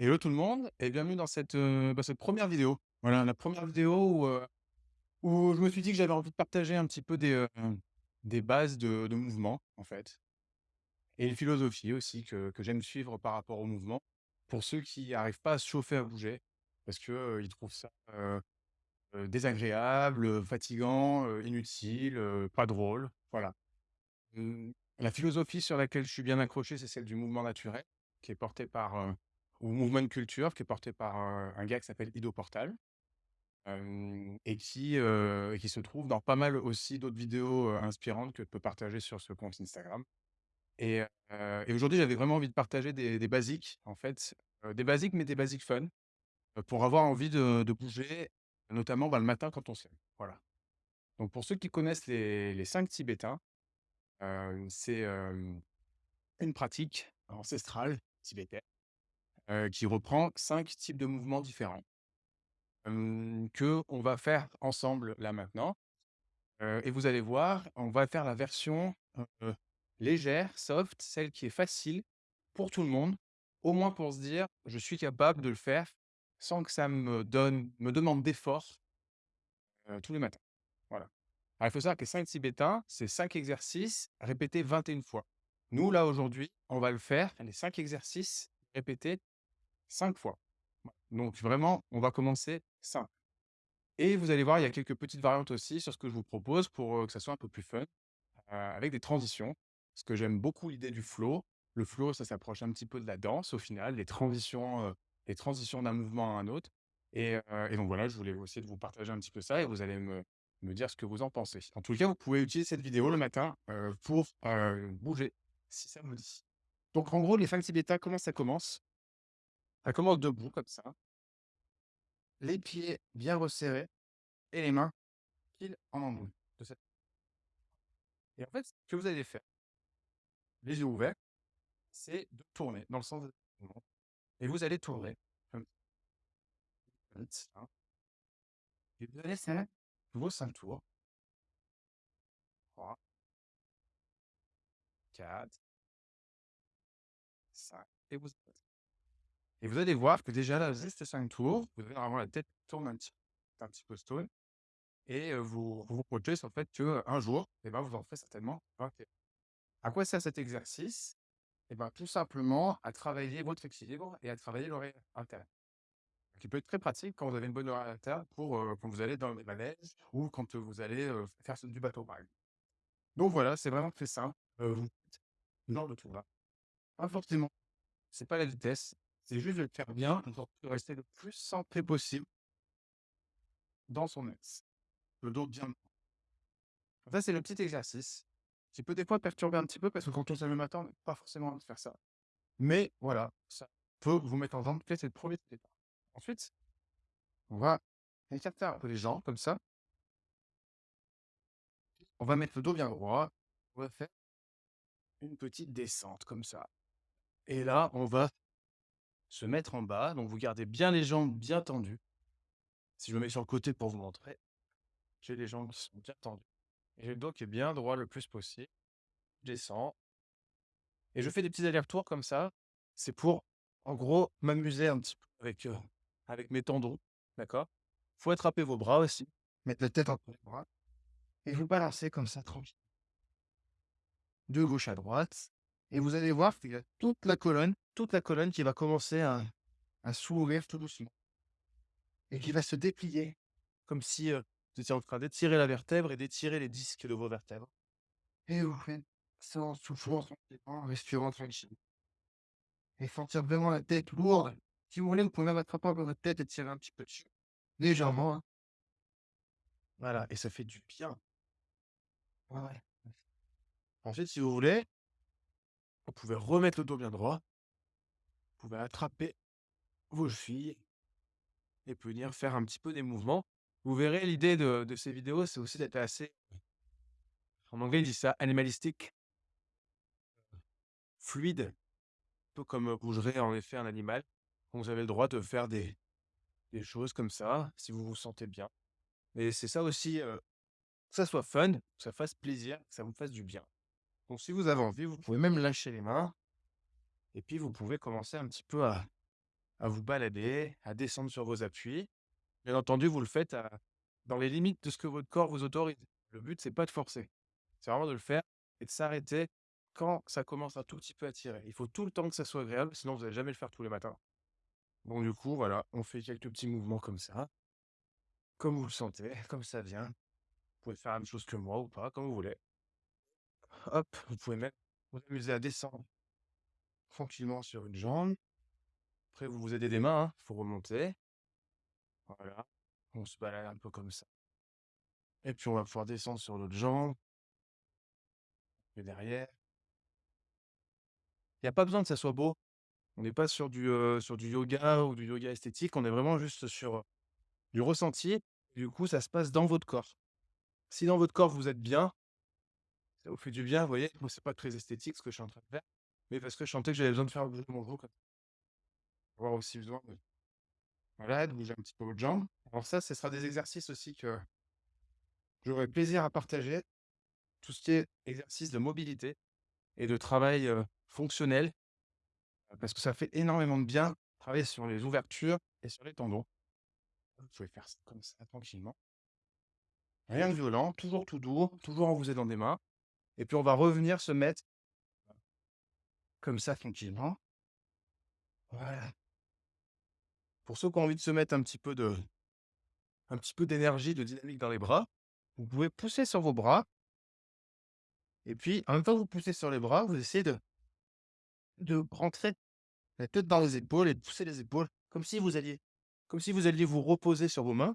Hello tout le monde et bienvenue dans cette, bah, cette 1re vidéo. Voilà, la 1re vidéo où, où je me suis dit que j'avais envie de partager un petit peu des, des bases de mouvement, en fait et une philosophie aussi que que j'aime suivre par rapport au mouvement. Pour ceux qui arrivent pas à se chauffer à bouger, parce heu, ils trouvent ça, désagréable, fatigant, inutile, pas drôle, voilà. Mmh, la philosophie sur laquelle je suis bien accroché, c'est celle du mouvement naturel, qui est porté par, heu ou movement culture, qui est porté par, un gars qui s'appelle Ido Portal, et qui, qui se trouve dans pas mal aussi d'autres vidéos, inspirantes que je peux partager sur ce compte Instagram et et aujourd'hui, j'avais vraiment envie de partager des basiques, en fait, des basiques, mais des basiques fun, pour avoir envie de de bouger, notamment, bah, le matin quand on se lève, voilà. Donc pour ceux qui connaissent les les 5 tibétains, c'est, une pratique ancestrale tibétaine, heu, qui reprend 5 types de mouvements différents hem, qu'on va faire ensemble, là, maintenant, et vous allez voir, on va faire la version, légère, soft, celle qui est facile pour tout le monde, au moins pour se dire: «Je suis capable de le faire sans que ça me donne me demande d'effort» tous les matins, voilà. Alors il faut savoir que les 5 tibétains, c'est 5 exercices répétés 21 fois. Nous, là, aujourd'hui, on va le faire, les 5 exercices répétés 5 fois. Voilà, donc vraiment, on va commencer simple et vous allez voir, il y a quelques petites variantes aussi sur ce que je vous propose pour, que ça soit un peu plus fun, avec des transitions, parce que j'aime beaucoup l'idée du flow. Le flow, ça s'approche un petit peu de la danse, au final, les transitions, les transitions d'un mouvement à un autre et donc voilà, je voulais essayer de vous partager un petit peu ça et vous allez me me dire ce que vous en pensez. En tout cas, vous pouvez utiliser cette vidéo le matin, pour, bouger, si ça vous dit. Donc en gros, les 5 tibétains, comment ça commence? Ça commence debout comme ça. Les pieds bien resserrés et les mains pile en embout de cette et en fait, ce que vous allez faire les yeux ouverts, c'est de tourner dans le sens de et vous allez tourner comme ça et vous allez faire vos 5 tours. 3 4 5 et vous et vous allez voir que déjà là, juste 5 tours, vous allez avoir la tête tourne un petit un petit peu stoïque et vous vous projetez sur le fait qu'un jour bah, vous en ferez certainement 21. À quoi sert cet exercice? Ben, tout simplement à travailler votre équilibre et à travailler l'oreille interne. Qui peut être très pratique quand vous avez une bonne oreille interne pour, quand vous allez dans les manèges ou quand, vous allez, faire du bateau, par. Donc voilà, c'est vraiment très simple, heu, vous de tour là. Pas forcément c'est pas la vitesse, c'est juste de le faire bien, de rester le plus centré possible dans son axe, le dos bien. Ça, c'est le petit exercice qui peut des fois perturber un petit peu parce que quand on se le matin, on n'a pas forcément de faire ça. Mais voilà, ça peut vous mettre en forme, c'est le 1er tibétain. Ensuite, on va écarter un peu les jambes comme ça on va mettre le dos bien droit, on va faire une petite descente comme ça et là, on va se mettre en bas, donc vous gardez bien les jambes bien tendues. Si je me mets sur le côté pour vous montrer, j'ai les jambes qui sont bien tendues et j'ai le dos qui est bien droit le plus possible. Je descends et je fais des petits allers-retours comme ça. C'est pour, en gros, m'amuser un petit peu avec, heu, avec mes tendons, d'accord? Faut attraper vos bras aussi, mettre la tête entre les bras et vous balancez comme ça tranquille de gauche à droite et vous allez voir qu'il y a toute la colonne toute la colonne qui va commencer à à s'ouvrir tout doucement et qui va se déplier comme si, heu, vous étiez en train d'étirer la vertèbre et d'étirer les disques de vos vertèbres et vous faites ça en soufflant tranquillement, en respirant tranquille et sentir vraiment la tête lourde. Si vous voulez, vous pouvez même attraper encore votre tête et tirer un petit peu dessus, légèrement, hein. Voilà et ça fait du bien. Ouais. Ensuite, si vous voulez vous pouvez remettre le dos bien droit vous pouvez attraper vos chevilles et venir faire un petit peu des mouvements. Vous verrez l'idée de ces vidéos, c'est aussi d'être assez en anglais, ils disent ça animalistic fluide, un peu comme, bougerait en effet un animal. Vous avez le droit de faire des choses comme ça, si vous vous sentez bien et c'est ça aussi, heu, que ça soit fun, que ça fasse plaisir, que ça vous fasse du bien. Donc si vous avez envie, vous pouvez même lâcher les mains et puis vous pouvez commencer un petit peu à à vous balader, à descendre sur vos appuis. Bien entendu, vous le faites à dans les limites de ce que votre corps vous autorise. Le but, c'est pas de forcer. C'est vraiment de le faire et de s'arrêter quand ça commence un tout petit peu à tirer. Il faut tout le temps que ça soit agréable, sinon vous allez jamais le faire tous les matins. Bon, du coup, voilà, on fait quelques petits mouvements comme ça. Comme vous le sentez, comme ça vient. Vous pouvez faire la même chose que moi ou pas, comme vous voulez. Hop, vous pouvez même vous amuser à descendre tranquillement sur une jambe. Après, vous vous aidez des mains, il faut remonter. Voilà, on se balade un peu comme ça. Et puis, on va pouvoir descendre sur l'autre jambe. Et derrière. Il n'y a pas besoin que ça soit beau. On n'est pas sur du, sur du yoga ou du yoga esthétique, on est vraiment juste sur, du ressenti. Du coup, ça se passe dans votre corps. Si dans votre corps vous êtes bien ça vous fait du bien, vous voyez? Moi, c'est pas très esthétique ce que je suis en train de faire, mais parce que je sentais que j'avais besoin de faire bouger mon dos comme avoir aussi besoin de voilà, de bouger un petit peu votre jambe. Alors ça, ce sera des exercices aussi que j'aurai plaisir à partager. Tout ce qui est exercice de mobilité et de travail, fonctionnel. Parce que ça fait énormément de bien, travailler sur les ouvertures et sur les tendons. Vous pouvez faire ça comme ça tranquillement. Rien de violent, toujours tout doux, toujours en vous aidant des mains et puis on va revenir se mettre comme ça tranquillement. Voilà. Pour ceux qui ont envie de se mettre un petit peu de un petit peu d'énergie, de dynamique dans les bras, vous pouvez pousser sur vos bras et puis en même temps que vous poussez sur les bras, vous essayez de de rentrer la tête dans les épaules et de pousser les épaules comme si vous alliez comme si vous alliez vous reposer sur vos mains.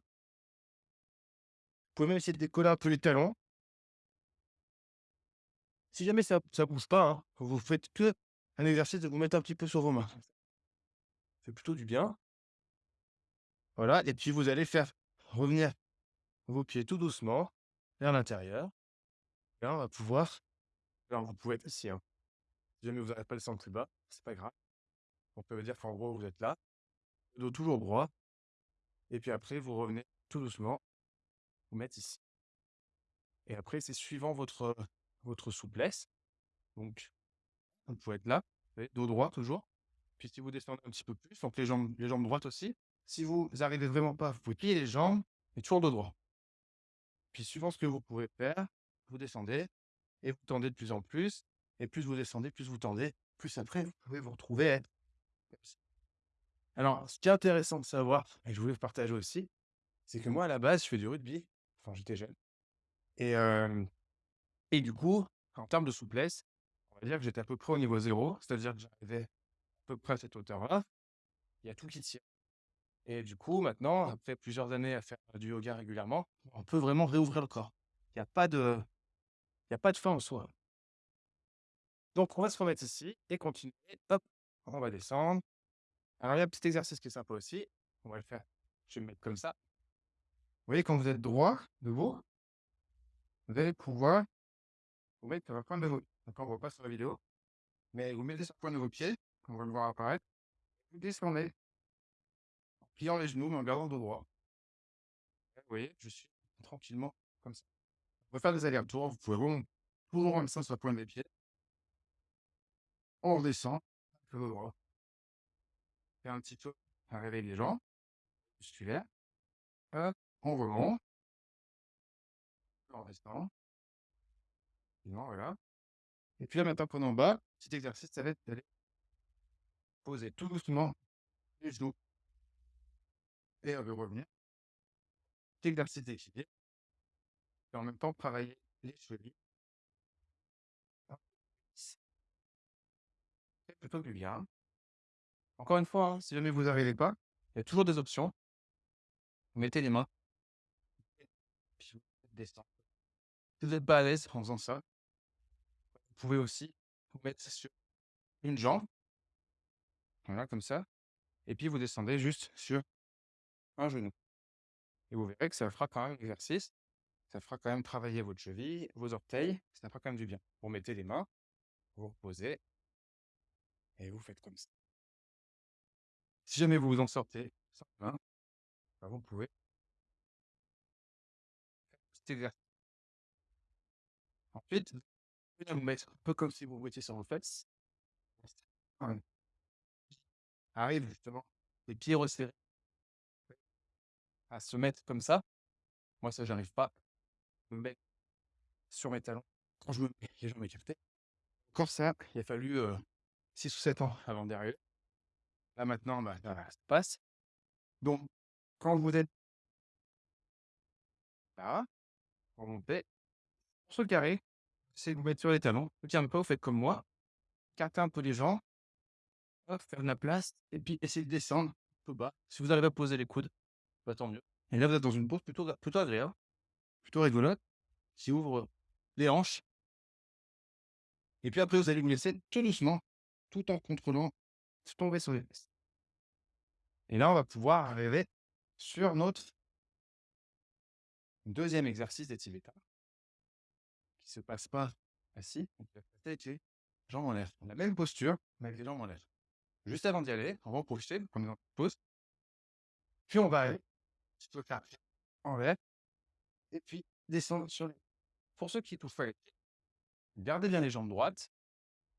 Vous pouvez même essayer de décoller un peu les talons. Si jamais ça ça bouge pas, hein, vous faites que un exercice de vous mettre un petit peu sur vos mains. Ça fait plutôt du bien. Voilà et puis vous allez faire revenir vos pieds tout doucement vers l'intérieur. Là, on va pouvoir alors vous pouvez être assis, hein. Si jamais vous n'arrivez pas à descendre plus bas, c'est pas grave. On peut dire qu'en gros, vous êtes là, le dos toujours droit et puis après vous revenez tout doucement, vous mettre ici. Et après, c'est suivant votre, votre souplesse. Donc, vous pouvez être là, dos droit toujours. Puis si vous descendez un petit peu plus, donc les jambes les jambes droites aussi. Si vous arrivez vraiment pas, vous pouvez plier les jambes et toujours dos droit. Puis suivant ce que vous pouvez faire, vous descendez et vous tendez de plus en plus et plus vous descendez, plus vous tendez, plus après vous pouvez vous retrouver être comme ça. Alors, ce qui est intéressant de savoir et que je voulais vous partager aussi, c'est que moi à la base, je fais du rugby, enfin j'étais jeune et hem et du coup, en termes de souplesse, on va dire que j'étais à peu près au niveau 0, c'est-à-dire que j'arrivais à peu près à cette hauteur-là. Il y a tout qui tient. Et du coup, maintenant, après plusieurs années à faire du yoga régulièrement, on peut vraiment réouvrir le corps. Il y a pas de il y a pas de fin en soi. Donc on va se remettre ici et continuer. Hop, on va descendre. Alors il y a un petit exercice qui est sympa aussi. On va le faire. Je vais me mettre comme ça. Vous voyez quand vous êtes droit, debout, vous allez pouvoir vous mettre sur la pointe de vos d'accord, on voit pas sur la vidéo, mais vous mettez sur la pointe de vos pieds, on va le voir apparaître. Vous descendez en pliant les genoux, mais en gardant le dos droit. Vous voyez, je suis tranquillement comme ça. On va faire des allers-retours, vous pouvez vraiment toujours comme ça sur la pointe des pieds. On redescend, le dos droit. Faire un petit peu un réveil des jambes musculaires. Hop, on remonte. On descend. Voilà. Et puis là, maintenant qu'on est en bas, petit exercice, ça va être d'aller poser tout doucement les genoux. Et on veut revenir. Petit exercice d'équilibre. Et en même temps, travailler les chevilles. C'est plutôt du bien. Encore une fois, hein, si jamais vous n'arrivez pas, il y a toujours des options. Vous mettez les mains. Puis vous descendez. Si vous n'êtes pas à l'aise en faisant ça, pouvez aussi vous mettre sur une jambe. Voilà, comme ça. Et puis vous descendez juste sur un genou. Et vous verrez que ça fera quand même l'exercice. Ça fera quand même travailler votre cheville, vos orteils. Ça fera quand même du bien. Vous mettez les mains, vous reposez et vous faites comme ça. Si jamais vous vous en sortez sans main, bah, vous pouvez faire petit exercice. Ensuite, venez vous mettre un peu comme si vous vous mettiez sur vos fesses. Ouais. Arrive justement les pieds resserrés. À se mettre comme ça. Moi, ça, j'arrive pas. Me mettre sur mes talons. Quand je me mets les jambes écartées. Encore ça, il a fallu 6 ou 7 ans avant d'y arriver. Là, maintenant, bah, ça passe. Donc, quand vous êtes là, vous montez, sur le carré, c'est de vous mettre sur les talons. Tiens pas, vous faites comme moi. Cartez un peu les jambes. Hop, faire de la place. Et puis, essayez de descendre un peu bas. Si vous arrivez à poser les coudes, bah, tant mieux. Et là, vous êtes dans une pose plutôt, agréable, plutôt rigolote, qui ouvre les hanches. Et puis après, vous allez vous laisser tout doucement, tout en contrôlant, tomber sur les fesses. Et là, on va pouvoir arriver sur notre deuxième exercice des qui se passe pas assis, donc jambes en l'air. La même posture, mais avec les jambes en l'air. Juste avant d'y aller, on va en profiter, prendre une pause. Puis on va aller, je faire en l'air, et puis descendre sur les. Pour ceux qui touchent pas gardez bien les jambes droites,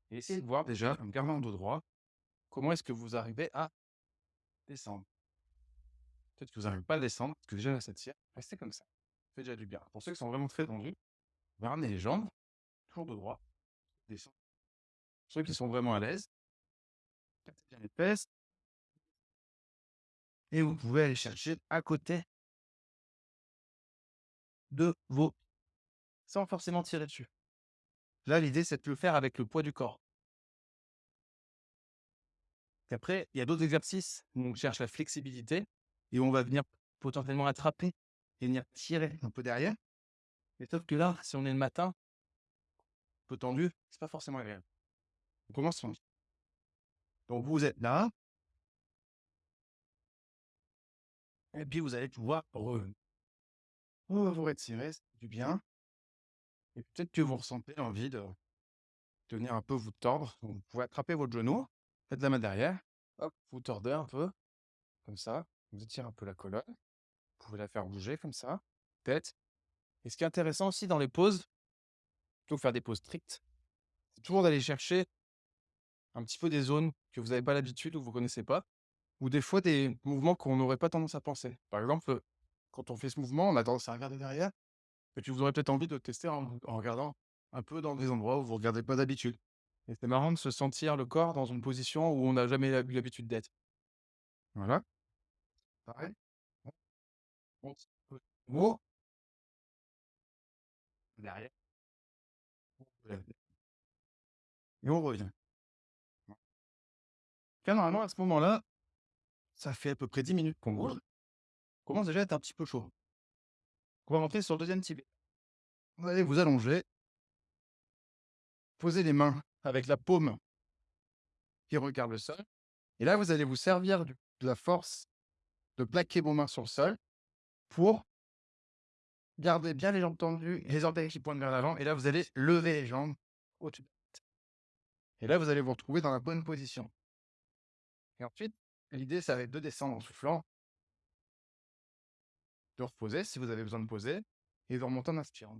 et essayez de voir déjà, en gardant le dos droit, comment est-ce que vous arrivez à descendre. Peut-être que vous n'arrivez pas à descendre, parce que déjà là, ça tire. Restez comme ça. Ça fait déjà du bien. Pour ceux qui sont vraiment très tendus, ramenez les jambes, toujours de droit, descendre. Pour ceux qui sont vraiment à l'aise, bien les. Et vous pouvez aller chercher à côté de vos sans forcément tirer dessus. Là, l'idée, c'est de le faire avec le poids du corps. après, il y a d'autres exercices où on cherche la flexibilité et où on va venir potentiellement attraper et venir tirer un peu derrière. Mais sauf que là, si on est le matin, peu tendu, c'est pas forcément agréable. On commence. Donc vous êtes là. Et puis vous allez pouvoir vous retirer, du bien. Et peut-être que vous ressentez envie de, venir un peu vous tordre. vous pouvez attraper votre genou, faites la main derrière, hop, vous tordez un peu, comme ça. Vous étirez un peu la colonne. Vous pouvez la faire bouger comme ça, tête. Et ce qui est intéressant aussi dans les pauses, plutôt que faire des pauses strictes, c'est toujours d'aller chercher un petit peu des zones que vous n'avez pas l'habitude ou vous ne connaissez pas, ou des fois des mouvements qu'on n'aurait pas tendance à penser. Par exemple, quand on fait ce mouvement, on a tendance à regarder derrière, et puis vous aurez peut-être envie de tester en, regardant un peu dans des endroits où vous ne regardez pas d'habitude. Et c'est marrant de se sentir le corps dans une position où on n'a jamais eu l'habitude d'être. Voilà. Pareil. On Derrière. Et on revient. normalement, à ce moment-là, ça fait à peu près 10 minutes qu'on bouge. On commence déjà à être un petit peu chaud. On va rentrer sur le deuxième type. Vous allez vous allonger. Poser les mains avec la paume qui regarde le sol. Et là, vous allez vous servir de la force de plaquer vos mains sur le sol pour garder bien les jambes tendues, les orteils qui pointent vers l'avant. Et là, vous allez lever les jambes au-dessus de la. Et là, vous allez vous retrouver dans la bonne position. Et ensuite, l'idée, ça va être de descendre en soufflant de reposer si vous avez besoin de poser et de remonter en inspirant.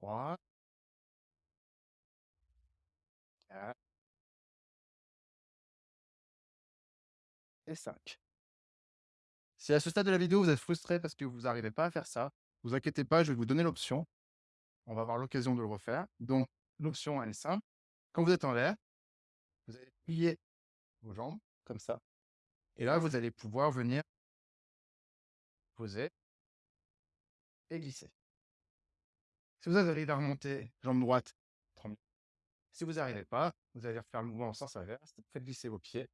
Trois. Et 5. Si à ce stade de la vidéo, vous êtes frustré parce que vous n'arrivez pas à faire ça, vous inquiétez pas, je vais vous donner l'option. On va avoir l'occasion de le refaire. Donc, l'option, elle est simple. Quand vous êtes en l'air, vous allez plier vos jambes comme ça. Et là, vous allez pouvoir venir poser et glisser. Si vous arrivez à remonter jambe droite, Si vous n'arrivez pas, vous allez refaire le mouvement en sens inverse. Faites glisser vos pieds.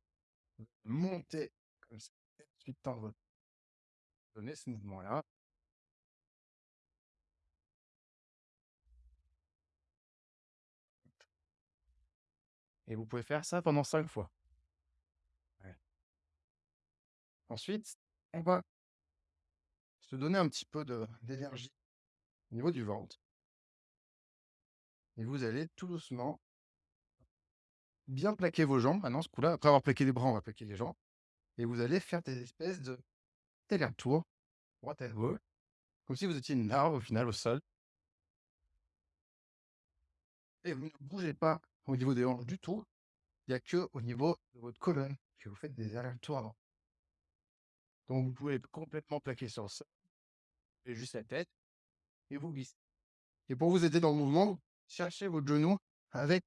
Montez comme ça. Ensuite, tendre. Donnez ce mouvement-là. Et vous pouvez faire ça pendant cinq fois. Ensuite, on va se donner un petit peu d'énergie au niveau du ventre. Et vous allez tout doucement bien plaquer vos jambes. Maintenant, ce coup-là, après avoir plaqué les bras, on va plaquer les jambes. Et vous allez faire des espèces de allers-retours, droite gauche, comme si vous étiez une larve au final au sol. et vous ne bougez pas au niveau des hanches du tout. Il n'y a que au niveau de votre colonne que vous faites des allers-retours avant. Donc, vous pouvez complètement plaquer sur le sol, et juste la tête, et vous glissez. Et pour vous aider dans le mouvement, cherchez votre genou avec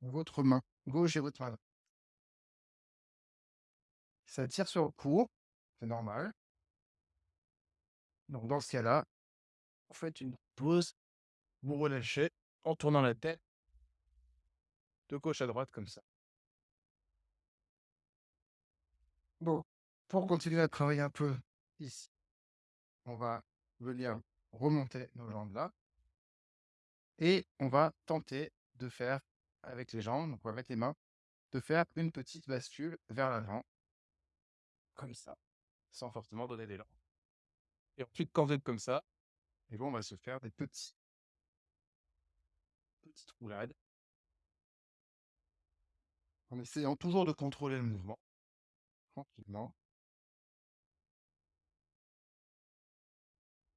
votre main gauche et votre main. Ça tire sur le cou, c'est normal. Donc, dans ce cas-là, vous faites une pause, vous relâchez en tournant la tête de gauche à droite comme ça. Bon, pour continuer à travailler un peu ici, on va venir remonter nos jambes là. Et on va tenter de faire avec les jambes, donc avec les mains, de faire une petite bascule vers l'avant. Comme ça, sans forcément donner d'élan. Et ensuite, quand vous êtes comme ça, et bon, on va se faire des petits, petites roulades. En essayant toujours de contrôler le mouvement. Tranquillement.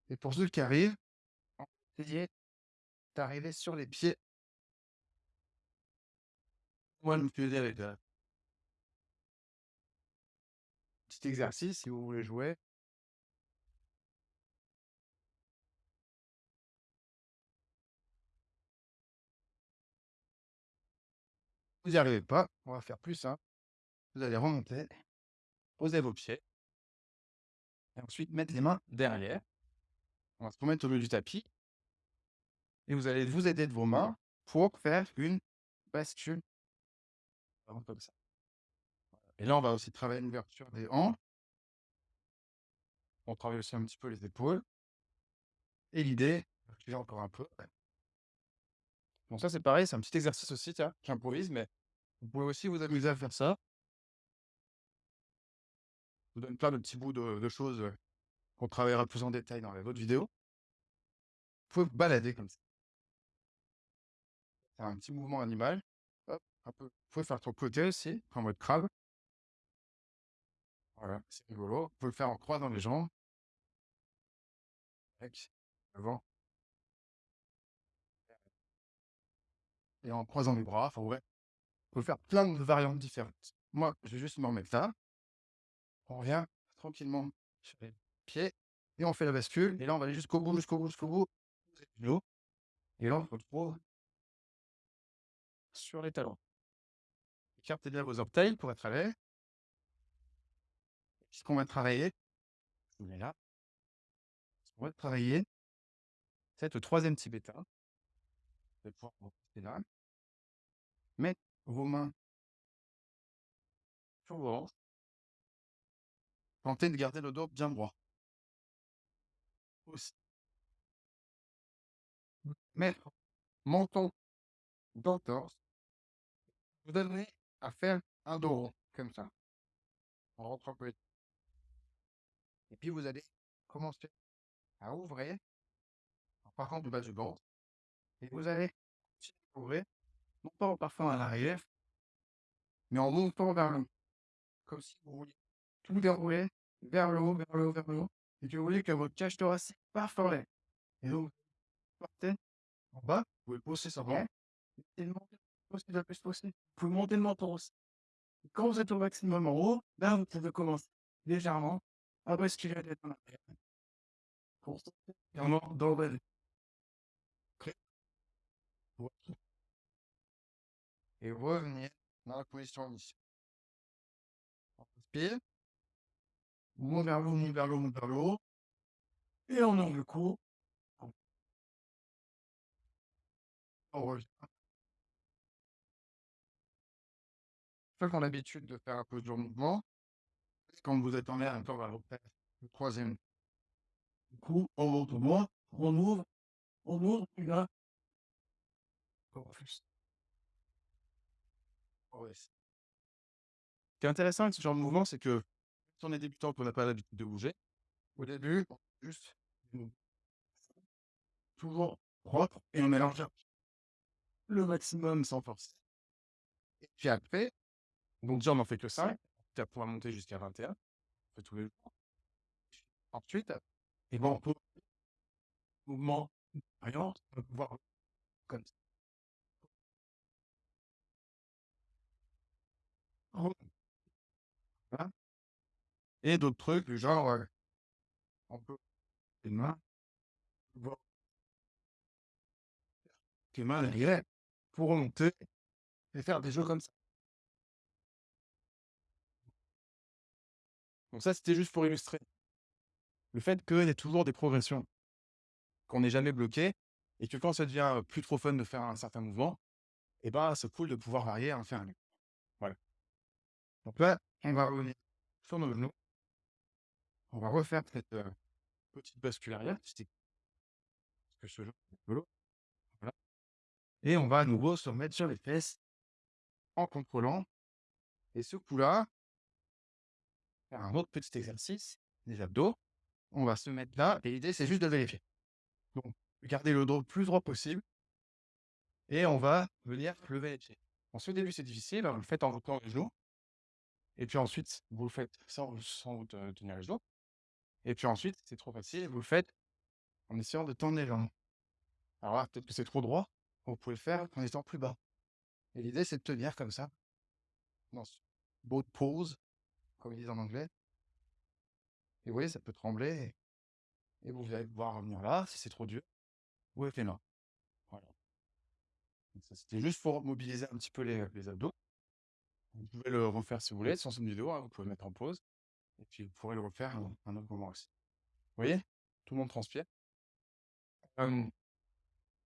Et pour ceux qui arrivent, essayez d'arriver sur les pieds. Moi, je me suis aidé avec un petit exercice si vous voulez jouer. Vous n'y arrivez pas, on va faire plus simple. Vous allez remonter, posez vos pieds, et ensuite mettre les mains derrière. On va se remettre au milieu du tapis. Et vous allez vous aider de vos mains pour faire une bascule. Comme ça. Et là, on va aussi travailler l'ouverture des hanches. On travaille aussi un petit peu les épaules. Et l'idée, je vais encore un peu. Bon, ça, c'est pareil, c'est un petit exercice aussi, tiens, j'improvise, mais vous pouvez aussi vous amuser à faire ça. Je vous donne plein de petits bouts de, de choses euh, qu'on travaillera plus en détail dans les autres vidéos. Vous pouvez vous balader comme ça. C'est un petit mouvement animal. Un. Vous pouvez faire ton côté aussi, en mode crabe. Voilà, c'est rigolo. Vous pouvez le faire en croisant les jambes. Et en croisant les bras. Enfin, ouais. Vous pouvez faire plein de variantes différentes. Moi, je vais juste me remettre là. On revient tranquillement sur les pieds. Et on fait la bascule. Et là, on va aller jusqu'au bout, jusqu'au bout, jusqu'au bout. Et là, on se retrouve sur les talons. Écartez bien vos orteils pour être à l'aise. Ce qu'on va travailler, on est là. Qu'on va travailler, c'est le troisième allez pouvoir vous rester là. Mettre vos mains sur vos hanches. Tentez de garder le dos bien droit. Aussi. Mettre menton dans le torse. Vous donnerez à faire un dos rond, comme ça. On rentre un peu. Et puis vous allez commencer à ouvrir en partant du bas du ventre. Et vous allez ouvrir, non pas en parfum à l'arrière, mais en montant vers le haut. Comme si vous vouliez tout dérouler vers le haut, vers le haut, vers le haut. Et que vous voulez que votre cage thoracique parte en. Et donc, vous partez en bas, vous pouvez pousser sur ventre. Et le plus possible. Vous pouvez monter le menton aussi. Quand vous êtes au maximum en haut, vous pouvez commencer légèrement à basculer la tête en arrière. Dans le Et revenir dans la position initiale. On respire. On vers le haut, on vers le haut, on vers le haut. Et on ouvre le cou. On revient. Ceux qui ont l'habitude de faire un peu de mouvement, quand vous êtes en l'air, on va refaire le troisième. Coup, on monte au moins, on ouvre, on ouvre, puis là, encore plus. Ouais. Ce qui est intéressant avec ce genre de mouvement, c'est que si on est débutant qu'on n'a pas l'habitude de bouger, au début, on juste toujours propre et on mélange le maximum sans force. Et puis après, donc déjà, on n'en fait que 5. Tu vas pouvoir monter jusqu'à 21. On fait tous les jours. Ensuite, et bon, pour mouvement variante, on va pouvoir comme ça. Voilà. Et d'autres trucs, du genre, euh, on peut une main, voir une main derrière pour monter et faire des jeux comme ça. Donc ça, c'était juste pour illustrer le fait qu'il y ait toujours des progressions, qu'on n'est jamais bloqué et que quand ça devient, plus trop fun de faire un certain mouvement et ben, c'est cool de pouvoir varier, en faire un autre. Voilà. Donc là, on va revenir sur nos genoux. On va refaire cette, heu, Petite bascule arrière. Et on va à nouveau se remettre sur les fesses en contrôlant et ce coup-là un autre petit exercice, des abdos. On va se mettre là et l'idée, c'est juste de vérifier. Donc, garder le dos le plus droit possible et on va venir lever les pieds. Ensuite, au début, c'est difficile, vous le faites en vous tenant les genoux et puis ensuite, vous le faites sans sans tenir les genoux et puis ensuite, c'est trop facile, vous le faites en essayant de tendre les jambes. Alors là, peut-être que c'est trop droit, vous pouvez le faire en étant plus bas et l'idée, c'est de tenir comme ça dans ce boat pose, comme ils disent en anglais et vous voyez, ça peut trembler et vous allez pouvoir revenir là, si c'est trop dur, vous restez là. Voilà. C'était juste pour mobiliser un petit peu les, heu, les abdos. Vous pouvez le refaire si vous voulez, sans cette vidéo, hein, vous pouvez le mettre en pause et puis vous pourrez le refaire à un autre moment aussi. Vous voyez? Tout le monde transpire. Hem,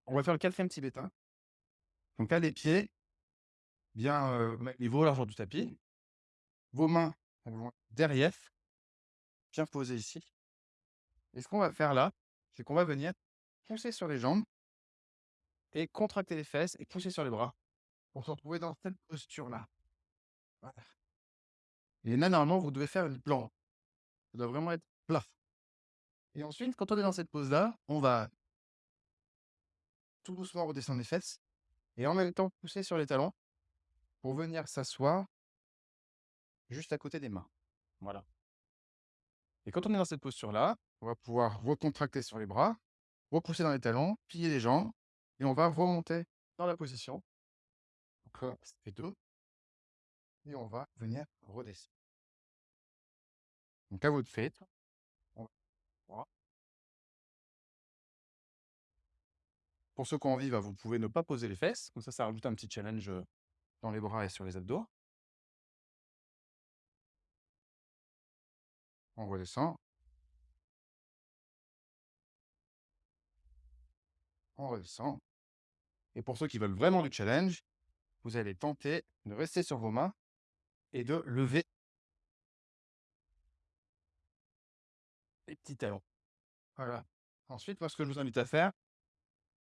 on va faire le 4e tibétain. Donc là, les pieds bien, même niveau largeur du tapis. Vos mains, derrière, bien posées ici et ce qu'on va faire là, c'est qu'on va venir pousser sur les jambes et contracter les fesses et pousser sur les bras pour se retrouver dans cette posture-là. Voilà. Et là, normalement, vous devez faire une planche. Ça doit vraiment être plat et ensuite, quand on est dans cette pose-là, on va tout doucement redescendre les fesses et en même temps pousser sur les talons pour venir s'asseoir juste à côté des mains. Voilà. Et quand on est dans cette posture-là, on va pouvoir recontracter sur les bras, repousser dans les talons, plier les jambes et on va remonter dans la position. Donc là, ça fait 2 et on va venir redescendre. Donc à votre fait. On. Pour ceux qui ont envie, bah, vous pouvez ne pas poser les fesses, comme ça, ça rajoute un petit challenge, heu, dans les bras et sur les abdos. On redescend. On redescend et pour ceux qui veulent vraiment du challenge, vous allez tenter de rester sur vos mains et de lever les petits talons. Voilà. Ensuite, moi, ce que je vous invite à faire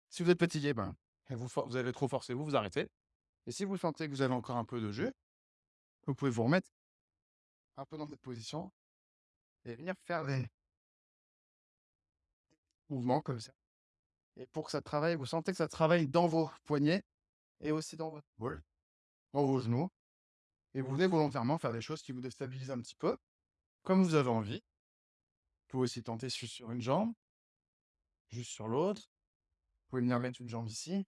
si vous êtes fatigué, ben, et vous vous avez trop forcé, vous vous arrêtez et si vous sentez que vous avez encore un peu de jus, vous pouvez vous remettre un peu dans cette position et venir faire des mouvements comme ça et pour que ça travaille, vous sentez que ça travaille dans vos poignets et aussi dans votre épaule, dans vos genoux et vous venez volontairement faire des choses qui vous déstabilisent un petit peu, comme vous avez envie. Vous pouvez aussi tenter juste sur une jambe, juste sur l'autre. Vous pouvez venir mettre une jambe ici,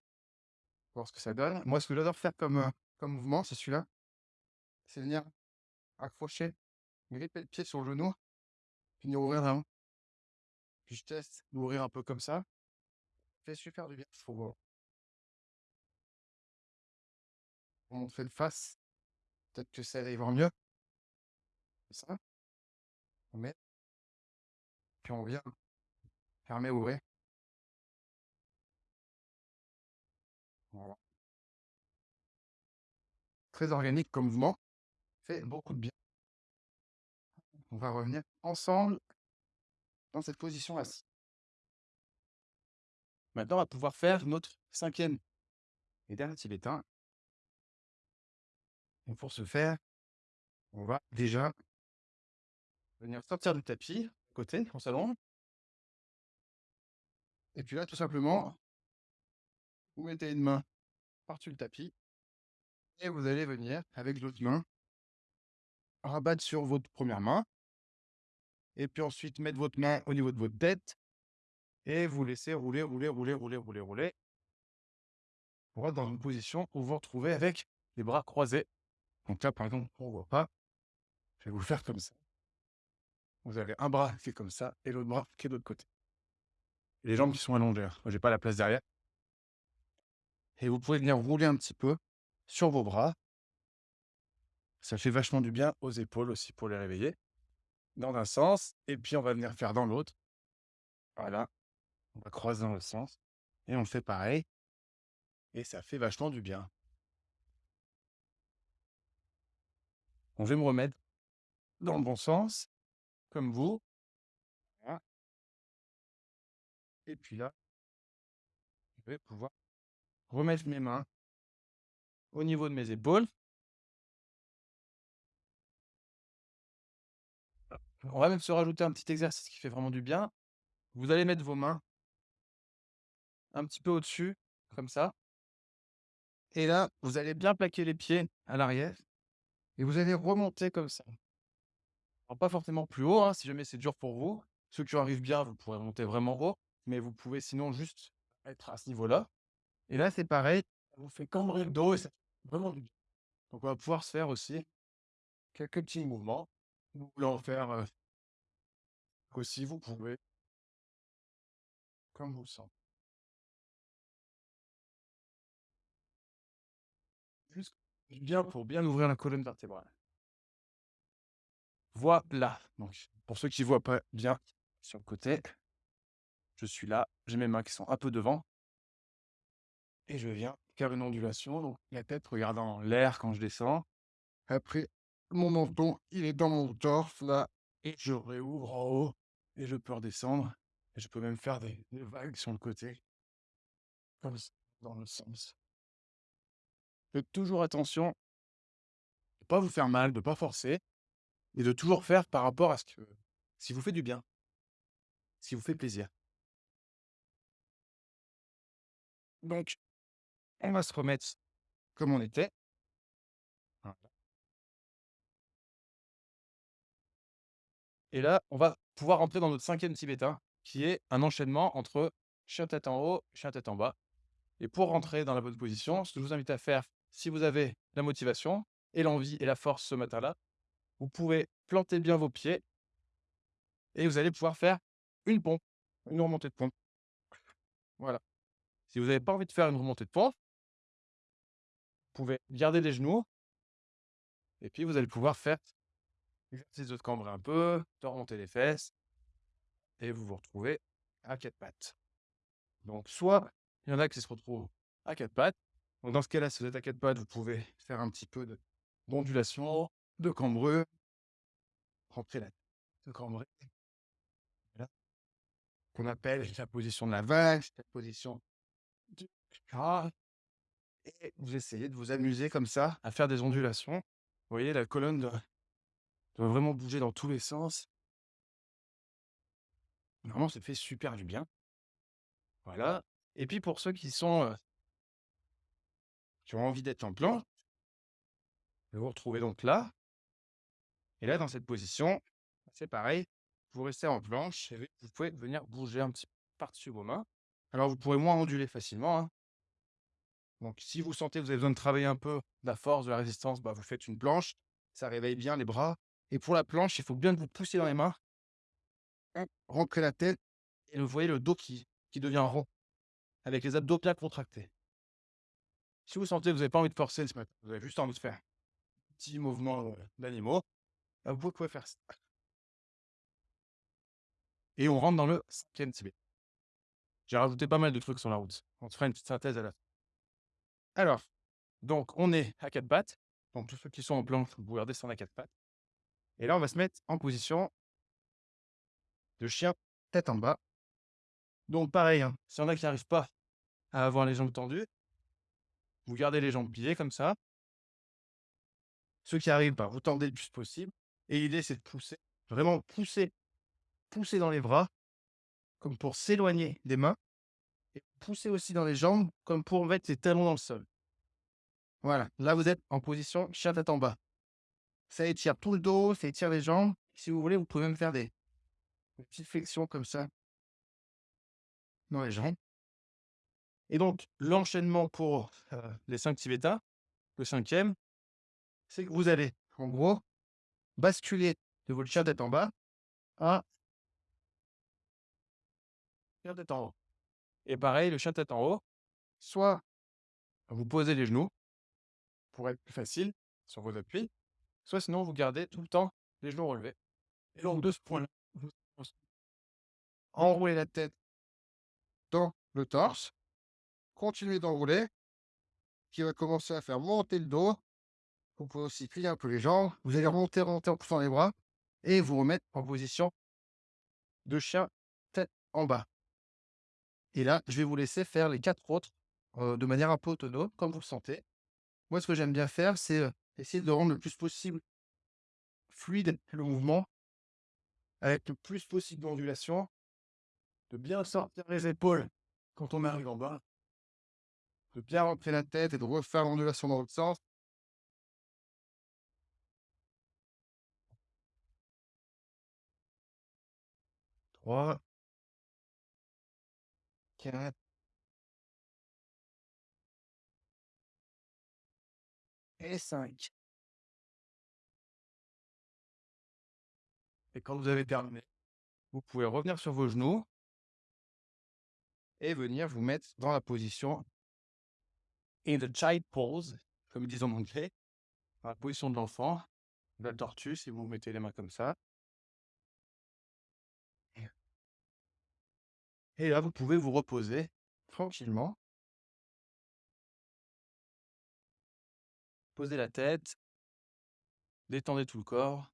voir ce que ça donne. Moi, ce que j'adore faire comme, heu, comme mouvement, c'est celui-là. C'est venir accrocher, gripper le pied sur le genou, venir ouvrir la main. Puis je teste d'ouvrir un peu comme ça. Fait super du bien. Faut on fait le face. Peut-être que ça ira mieux. Ça. On met. Puis on vient fermer, ouvrir. Très organique comme mouvement, fait beaucoup de bien. On va revenir ensemble dans cette position assis. Maintenant, on va pouvoir faire notre 5e et dernier tibétain. Et pour ce faire, on va déjà venir sortir du tapis, côté, on s'allonge. Et puis là, tout simplement vous mettez une main par-dessus le tapis et vous allez venir, avec l'autre main rabattre sur votre 1re main et puis ensuite mettre votre main au niveau de votre tête et vous laissez rouler, rouler, rouler, rouler, rouler, rouler pour être dans une position où vous vous retrouvez avec les bras croisés Donc là, par exemple, on ne voit pas. Je vais vous faire comme ça. Vous avez un bras qui est comme ça et l'autre bras qui est de l'autre côté. Les jambes qui sont allongées. Moi, j'ai pas la place derrière. Et vous pouvez venir rouler un petit peu sur vos bras. Ça fait vachement du bien aux épaules aussi pour les réveiller. Dans un sens. Et puis, on va venir faire dans l'autre. Voilà. On va croiser dans le sens. Et on fait pareil. Et ça fait vachement du bien. Bon, je vais me remettre dans le bon sens, comme vous. Voilà. Et puis là, je vais pouvoir remettre mes mains au niveau de mes épaules. On va même se rajouter un petit exercice qui fait vraiment du bien. Vous allez mettre vos mains un petit peu au-dessus, comme ça. Et là, vous allez bien plaquer les pieds à l'arrière. Et vous allez remonter comme ça. Alors, pas forcément plus haut, hein, si jamais c'est dur pour vous. Ceux qui arrivent bien, vous pourrez monter vraiment haut. Mais vous pouvez sinon juste être à ce niveau-là. Et là, c'est pareil. Ça vous fait cambrer le dos et ça fait vraiment du bien. Donc, on va pouvoir se faire aussi quelques petits mouvements. En faire euh, aussi, vous pouvez. Comme vous le sentez. Juste bien pour bien ouvrir la colonne vertébrale. Voilà. Donc, pour ceux qui ne voient pas bien sur le côté, je suis là, j'ai mes mains qui sont un peu devant. Et je viens faire une ondulation. Donc, la tête regardant l'air quand je descends. Après, mon menton, il est dans mon torse là. Et je réouvre en haut. Et je peux redescendre. Et je peux même faire des, vagues sur le côté. Comme ça, dans le sens. Faites toujours attention de ne pas vous faire mal, de ne pas forcer, et de toujours faire par rapport à ce que si vous fait du bien, si vous fait plaisir. Donc, on va se remettre comme on était. Et là, on va pouvoir rentrer dans notre cinquième tibétain, qui est un enchaînement entre chien tête en haut, chien tête en bas. Et pour rentrer dans la bonne position, ce que je vous invite à faire, si vous avez la motivation et l'envie et la force ce matin-là, vous pouvez planter bien vos pieds et vous allez pouvoir faire une pompe, une remontée de pompe. Voilà. Si vous n'avez pas envie de faire une remontée de pompe, vous pouvez garder les genoux et puis vous allez pouvoir faire l'exercice de se cambrer un peu, de remonter les fesses et vous vous retrouvez à quatre pattes. Donc, soit il y en a qui se retrouvent à quatre pattes. Dans ce cas-là, si vous êtes à quatre pattes, vous pouvez faire un petit peu de- d'ondulation, de cambreux, rentrer la tête, de. Voilà. Qu'on appelle la position de la vache, la position du chat. Et vous essayez de vous amuser comme ça, à faire des ondulations. Vous voyez, la colonne doit, doit vraiment bouger dans tous les sens. Vraiment, ça fait super du bien. Voilà. Et puis pour ceux qui sont euh, qui ont envie d'être en plan, vous vous retrouvez donc là. Et là, dans cette position, c'est pareil. Vous restez en planche et vous pouvez venir bouger un petit peu par-dessus vos mains. Alors, vous pourrez moins onduler facilement. hein. Donc, si vous sentez que vous avez besoin de travailler un peu de la force, de la résistance, bah, vous faites une planche. Ça réveille bien les bras. Et pour la planche, il faut bien que vous poussiez dans les mains. Hop, Rentrez la tête et vous voyez le dos qui, qui devient rond avec les abdos bien contractés. Si vous sentez que vous n'avez pas envie de forcer ce matin, vous avez juste envie de faire un petit mouvement euh, d'animaux, bah, vous pouvez faire ça. Et on rentre dans le cinquième tibet. J'ai rajouté pas mal de trucs sur la route. On se fera une petite synthèse à la fin. Alors, donc on est à quatre pattes. Donc tous ceux qui sont en planche, vous pouvez redescendre à quatre pattes. Et là, on va se mettre en position de chien tête en bas. Donc pareil, hein, s'il y en a qui n'arrivent pas à avoir les jambes tendues, vous gardez les jambes pliées comme ça. Ceux qui arrivent, bah, vous tendez le plus possible. Et l'idée, c'est de pousser, vraiment pousser, pousser dans les bras, comme pour s'éloigner des mains. Et pousser aussi dans les jambes, comme pour mettre les talons dans le sol. Voilà, là, vous êtes en position chien tête en bas. Ça étire tout le dos, ça étire les jambes. Si vous voulez, vous pouvez même faire des, petites flexions comme ça dans les jambes. Et donc, l'enchaînement pour euh, les cinq tibétas, le cinquième, c'est que vous allez, en gros, basculer de votre chien tête en bas à chien tête en haut. Et pareil, le chien tête en haut, Soit vous posez les genoux pour être plus facile sur vos appuis, soit sinon vous gardez tout le temps les genoux relevés. Et donc de ce point-là, vous enrouler la tête dans le torse, continuez d'enrouler, qui va commencer à faire monter le dos. Vous pouvez aussi plier un peu les jambes. Vous allez remonter, remonter en poussant les bras et vous remettre en position de chien tête en bas. Et là, je vais vous laisser faire les quatre autres euh, de manière un peu autonome, comme vous le sentez. Moi, ce que j'aime bien faire, c'est euh, essayer de rendre le plus possible fluide le mouvement, avec le plus possible d'ondulation, de bien sortir les épaules quand on arrive en bas, de bien rentrer la tête et de refaire l'ondulation dans l'autre sens. 3, 4, et 5. Et quand vous avez terminé, vous pouvez revenir sur vos genoux et venir vous mettre dans la position in the child pose, comme ils disent en anglais, dans la position de l'enfant, de la tortue, si vous mettez les mains comme ça. Et là, vous pouvez vous reposer tranquillement. Posez la tête. Détendez tout le corps.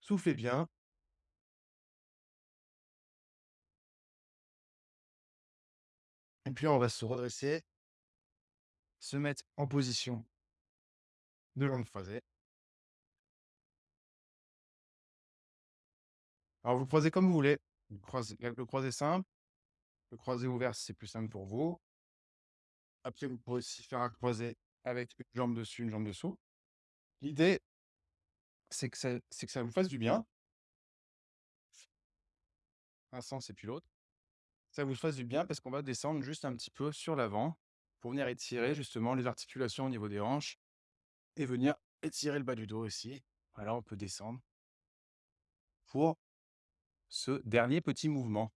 Soufflez bien. Et puis on va se redresser, se mettre en position de jambes croisées. Alors vous croisez comme vous voulez. Le croisé, le croisé simple, le croisé ouvert c'est plus simple pour vous. Après, vous pouvez aussi faire un croisé avec une jambe dessus, une jambe dessous. L'idée, c'est que, ça, que ça vous fasse du bien. Un sens et puis l'autre. Ça vous fasse du bien parce qu'on va descendre juste un petit peu sur l'avant pour venir étirer justement les articulations au niveau des hanches et venir étirer le bas du dos aussi. Voilà, on peut descendre pour ce dernier petit mouvement.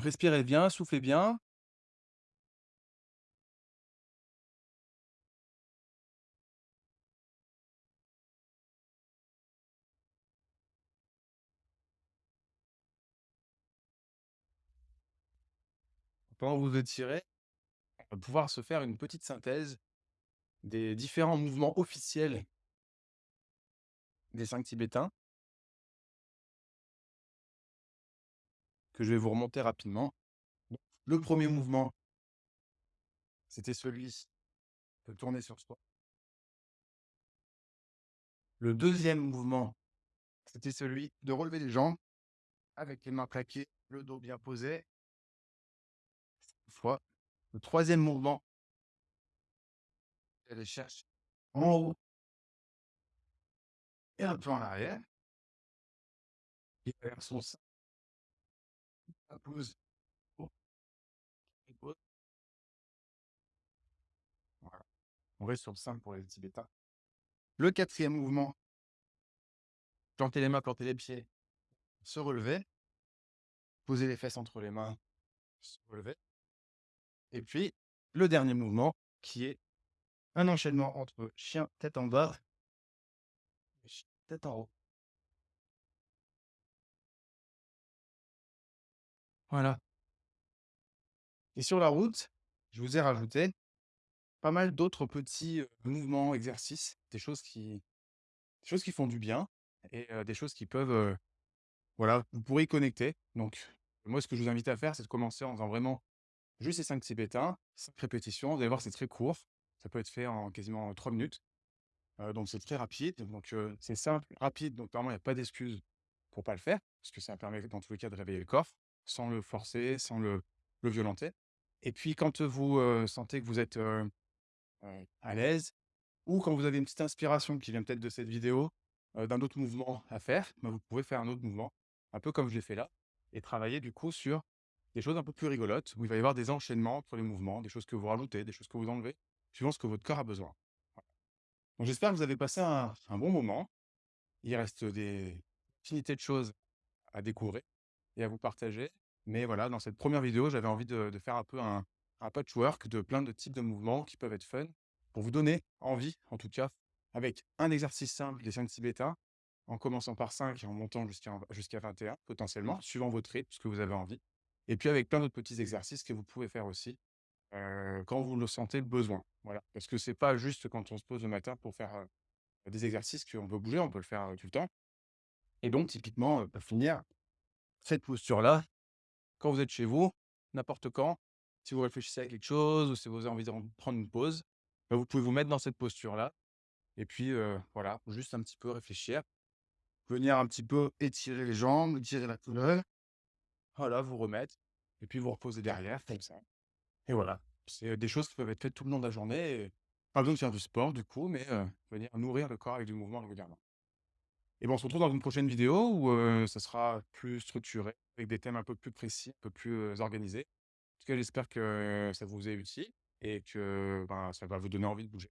respirez bien, soufflez bien. Pendant vous étirez, on va pouvoir se faire une petite synthèse des différents mouvements officiels des cinq tibétains que je vais vous remonter rapidement. Le premier mouvement, c'était celui de tourner sur soi. Le deuxième mouvement, c'était celui de relever les jambes avec les mains plaquées, le dos bien posé. Le troisième mouvement, aller chercher en haut et un peu en arrière. Et vers son sein. La pose. Voilà. On reste sur le sein pour les tibétains. Le quatrième mouvement. Planter les mains, planter les pieds. Se relever. Poser les fesses entre les mains. Se relever. Et puis, le dernier mouvement qui est un enchaînement entre chien tête en bas Voilà. Et sur la route, je vous ai rajouté pas mal d'autres petits mouvements, exercices, des choses qui, choses qui font du bien et des choses qui peuvent, voilà, vous pourrez y connecter. Donc, moi, ce que je vous invite à faire, c'est de commencer en faisant vraiment juste ces 5 tibétains, 5 répétitions. Vous allez voir, c'est très court. Ça peut être fait en quasiment 3 minutes. Donc, c'est très rapide. Donc, c'est simple, rapide. Donc, normalement, il n'y a pas d'excuse pour pas le faire, parce que ça permet dans tous les cas de réveiller le corps, sans le forcer, sans le, le violenter. Et puis, quand vous sentez que vous êtes à l'aise, ou quand vous avez une petite inspiration qui vient peut-être de cette vidéo, d'un autre mouvement à faire, bah, vous pouvez faire un autre mouvement, un peu comme je l'ai fait là et travailler du coup sur des choses un peu plus rigolotes, où il va y avoir des enchaînements entre les mouvements, des choses que vous rajoutez, des choses que vous enlevez, suivant ce que votre corps a besoin. J'espère que vous avez passé un bon moment. Il reste des infinités de choses à découvrir et à vous partager. Mais voilà, dans cette première vidéo, j'avais envie de faire un peu un patchwork de plein de types de mouvements qui peuvent être fun, pour vous donner envie, en tout cas, avec un exercice simple des 5 bêta, en commençant par 5 et en montant jusqu'à jusqu'à 21 potentiellement, suivant votre rythme, ce que vous avez envie. Et puis avec plein d'autres petits exercices que vous pouvez faire aussi, heu, quand vous le sentez le besoin. Voilà, parce que c'est pas juste quand on se pose le matin pour faire, heu, des exercices qu'on veut bouger, on peut le faire, tout le temps. Et donc typiquement, heu, pour finir, cette posture-là, quand vous êtes chez vous, n'importe quand, si vous réfléchissez à quelque chose ou si vous avez envie de ren prendre une pause, bah, vous pouvez vous mettre dans cette posture-là et puis, voilà, juste un petit peu réfléchir, venir un petit peu étirer les jambes, étirer la colonne, voilà, vous remettre et puis vous reposer derrière comme ça et voilà. C'est des choses qui peuvent être faites tout le long de la journée pas besoin de faire du sport du coup, mais, venir nourrir le corps avec du mouvement régulièrement. Et ben, on se retrouve dans une prochaine vidéo où, ça sera plus structuré, avec des thèmes un peu plus précis, un peu plus, organisés. En tout cas, j'espère que ça vous est utile et que, ben, ça va vous donner envie de bouger.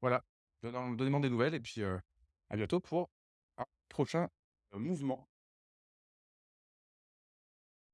Voilà, donnez-moi des nouvelles et puis, à bientôt pour un prochain, mouvement.